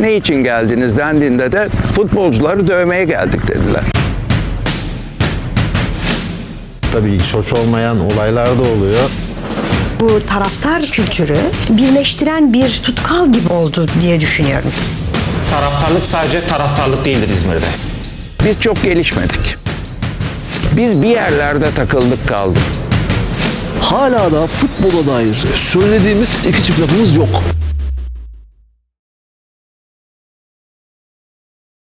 Ne için geldiniz dendiğinde de futbolcuları dövmeye geldik dediler. Tabii hiç hoş olmayan olaylar da oluyor. Bu taraftar kültürü birleştiren bir tutkal gibi oldu diye düşünüyorum. Taraftarlık sadece taraftarlık değildir İzmir'de. Biz çok gelişmedik. Biz bir yerlerde takıldık kaldık. Hala da futbola dair söylediğimiz iki çift lafımız yok.